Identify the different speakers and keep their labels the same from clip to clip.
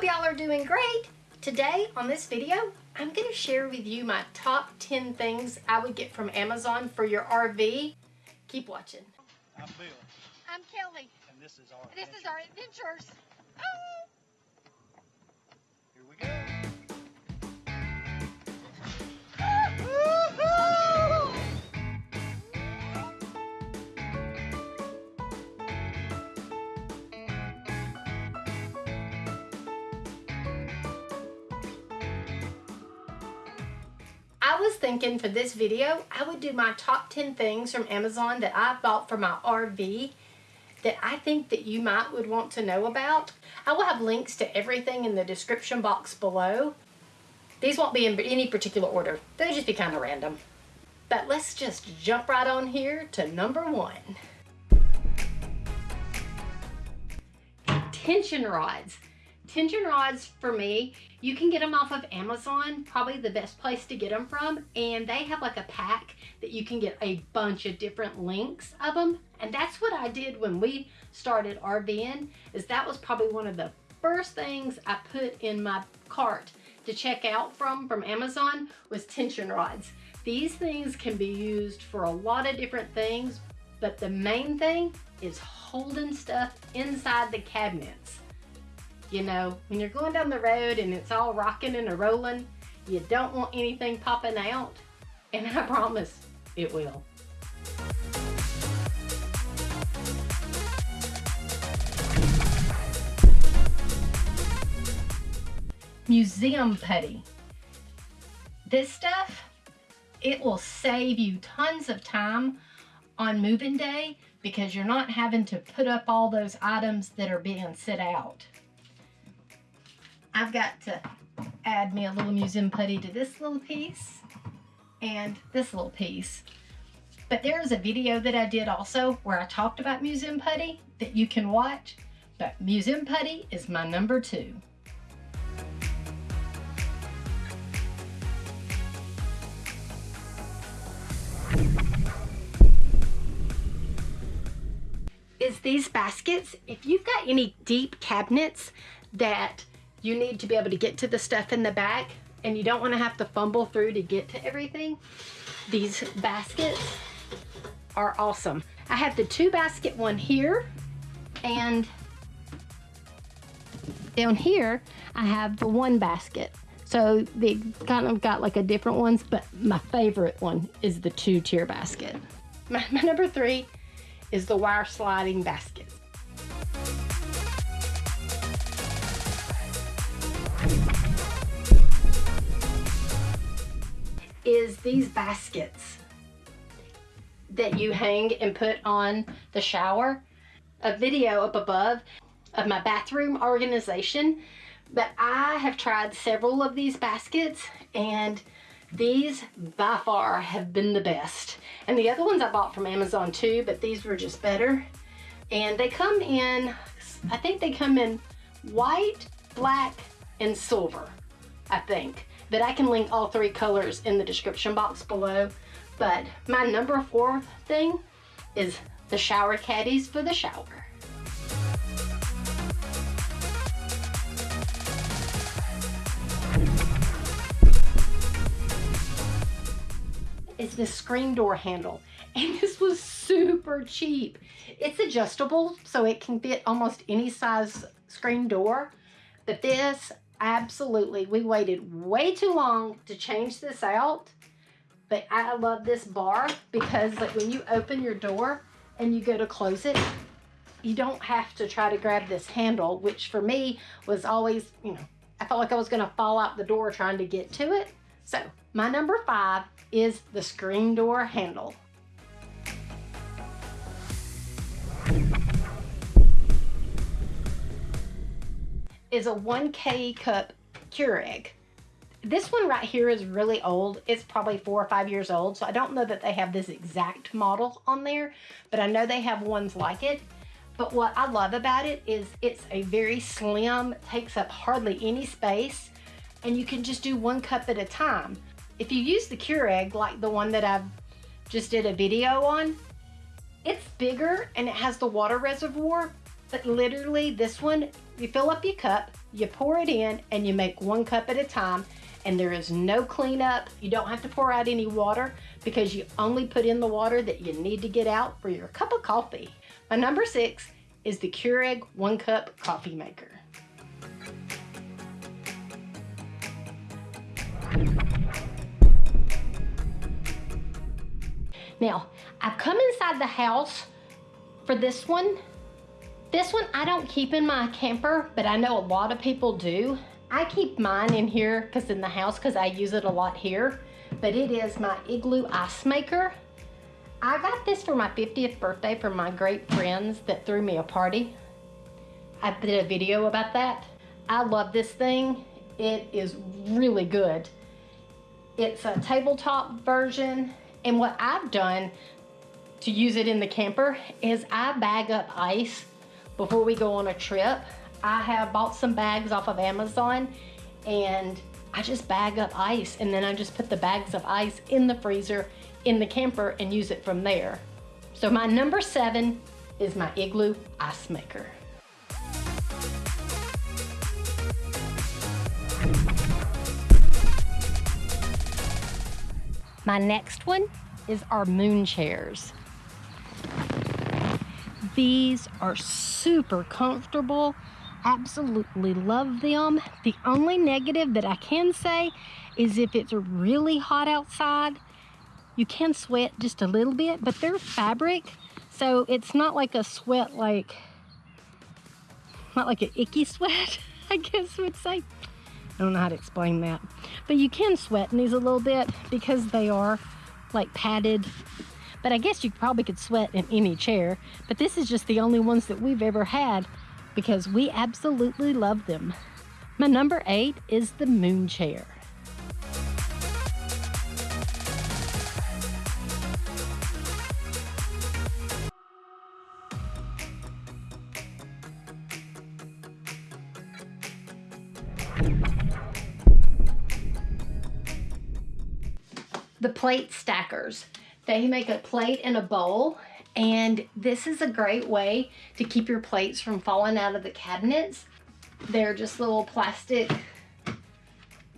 Speaker 1: hope y'all are doing great. Today on this video, I'm gonna share with you my top 10 things I would get from Amazon for your RV. Keep watching.
Speaker 2: I'm Bill,
Speaker 3: I'm Kelly.
Speaker 2: and this is our.
Speaker 3: This is our adventures.
Speaker 2: Here we go.
Speaker 1: Was thinking for this video, I would do my top 10 things from Amazon that I bought for my RV that I think that you might would want to know about. I will have links to everything in the description box below. These won't be in any particular order. They'll just be kind of random. But let's just jump right on here to number one. Tension rods. Tension rods for me, you can get them off of Amazon, probably the best place to get them from. And they have like a pack that you can get a bunch of different lengths of them. And that's what I did when we started RVing, is that was probably one of the first things I put in my cart to check out from from Amazon was tension rods. These things can be used for a lot of different things, but the main thing is holding stuff inside the cabinets. You know, when you're going down the road and it's all rocking and a rolling, you don't want anything popping out. And I promise it will. Museum putty. This stuff, it will save you tons of time on moving day because you're not having to put up all those items that are being set out. I've got to add me a little museum putty to this little piece and this little piece. But there is a video that I did also where I talked about museum putty that you can watch. But museum putty is my number two. Is these baskets, if you've got any deep cabinets that you need to be able to get to the stuff in the back and you don't want to have to fumble through to get to everything, these baskets are awesome. I have the two basket one here and down here I have the one basket. So they kind of got like a different ones, but my favorite one is the two tier basket. My, my number three is the wire sliding basket. Is these baskets that you hang and put on the shower. A video up above of my bathroom organization, but I have tried several of these baskets and these by far have been the best. And the other ones I bought from Amazon too, but these were just better. And they come in, I think they come in white, black, and silver, I think but I can link all three colors in the description box below. But my number four thing is the shower caddies for the shower. Is the screen door handle. And this was super cheap. It's adjustable, so it can fit almost any size screen door. But this, absolutely. We waited way too long to change this out but I love this bar because like when you open your door and you go to close it you don't have to try to grab this handle which for me was always you know I felt like I was gonna fall out the door trying to get to it. So my number five is the screen door handle is a 1K cup Keurig. This one right here is really old. It's probably four or five years old, so I don't know that they have this exact model on there, but I know they have ones like it. But what I love about it is it's a very slim, takes up hardly any space, and you can just do one cup at a time. If you use the Keurig, like the one that I've just did a video on, it's bigger and it has the water reservoir, but literally this one, you fill up your cup, You pour it in and you make one cup at a time and there is no cleanup. You don't have to pour out any water because you only put in the water that you need to get out for your cup of coffee. My number six is the Keurig one cup coffee maker. Now, I've come inside the house for this one. This one I don't keep in my camper, but I know a lot of people do. I keep mine in here because in the house because I use it a lot here. But it is my Igloo Ice Maker. I got this for my 50th birthday from my great friends that threw me a party. I did a video about that. I love this thing. It is really good. It's a tabletop version. And what I've done to use it in the camper is I bag up ice before we go on a trip. I have bought some bags off of Amazon and I just bag up ice and then I just put the bags of ice in the freezer in the camper and use it from there. So my number seven is my Igloo Ice Maker. My next one is our moon chairs. These are super comfortable. Absolutely love them. The only negative that I can say is if it's really hot outside, you can sweat just a little bit, but they're fabric, so it's not like a sweat like, not like an icky sweat, I guess would say. I don't know how to explain that. But you can sweat in these a little bit because they are like padded. But I guess you probably could sweat in any chair. But this is just the only ones that we've ever had because we absolutely love them. My number eight is the moon chair. the plate stackers. They make a plate and a bowl and this is a great way to keep your plates from falling out of the cabinets. They're just little plastic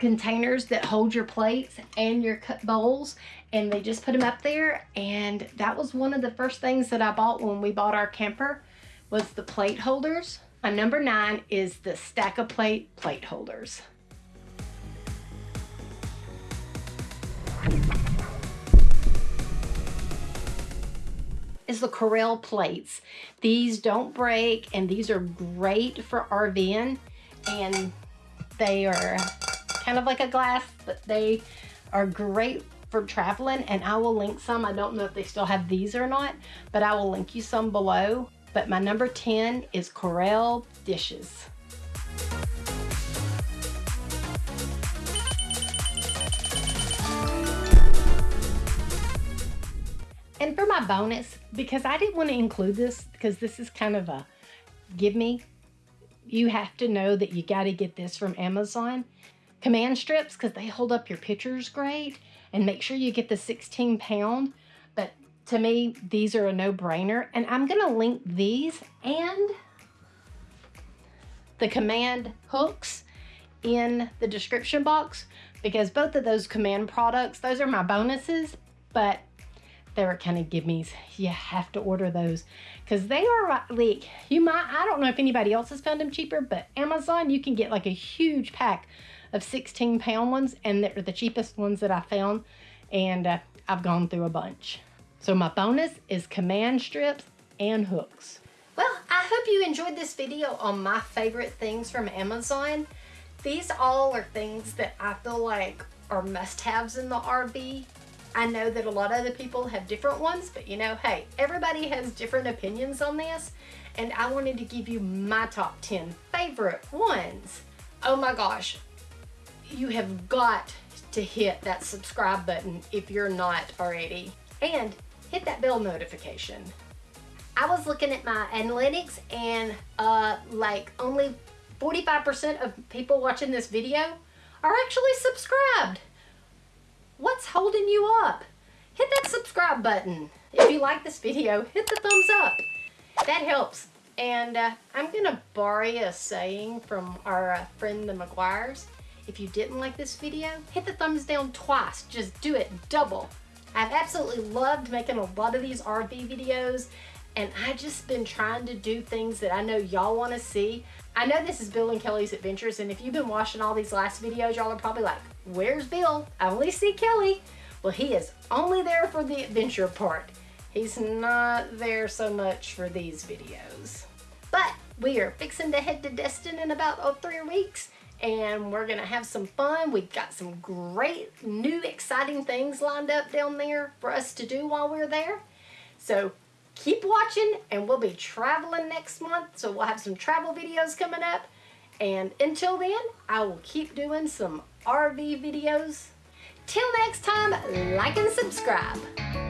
Speaker 1: containers that hold your plates and your bowls and they just put them up there and that was one of the first things that I bought when we bought our camper was the plate holders. My number nine is the stack of plate plate holders. Is the Corelle plates. These don't break and these are great for RVing and they are kind of like a glass, but they are great for traveling and I will link some. I don't know if they still have these or not, but I will link you some below. But my number 10 is Corelle dishes. And for my bonus, because I didn't want to include this because this is kind of a give me, you have to know that you got to get this from Amazon. Command strips because they hold up your pictures great and make sure you get the 16 pound. But to me, these are a no-brainer. And I'm going to link these and the command hooks in the description box because both of those command products, those are my bonuses, but were kind of gimmies. You have to order those because they are like, you might, I don't know if anybody else has found them cheaper, but Amazon, you can get like a huge pack of 16 pound ones and they're the cheapest ones that I found. And uh, I've gone through a bunch. So my bonus is command strips and hooks. Well, I hope you enjoyed this video on my favorite things from Amazon. These all are things that I feel like are must-haves in the RV I know that a lot of other people have different ones, but you know, hey, everybody has different opinions on this, and I wanted to give you my top 10 favorite ones. Oh my gosh, you have got to hit that subscribe button if you're not already, and hit that bell notification. I was looking at my analytics and uh, like only 45% of people watching this video are actually subscribed. What's holding you up? Hit that subscribe button. If you like this video, hit the thumbs up. That helps And uh, I'm gonna borrow a saying from our uh, friend the McGuires. If you didn't like this video, hit the thumbs down twice. Just do it double. I've absolutely loved making a lot of these RV videos and I just been trying to do things that I know y'all want to see. I know this is Bill and Kelly's Adventures and if you've been watching all these last videos, y'all are probably like, where's Bill? I only see Kelly. Well, he is only there for the adventure part. He's not there so much for these videos. But we are fixing to head to Destin in about oh, three weeks and we're gonna have some fun. We've got some great new exciting things lined up down there for us to do while we're there. So keep watching and we'll be traveling next month. So we'll have some travel videos coming up. And until then, I will keep doing some RV videos. Till next time, like and subscribe.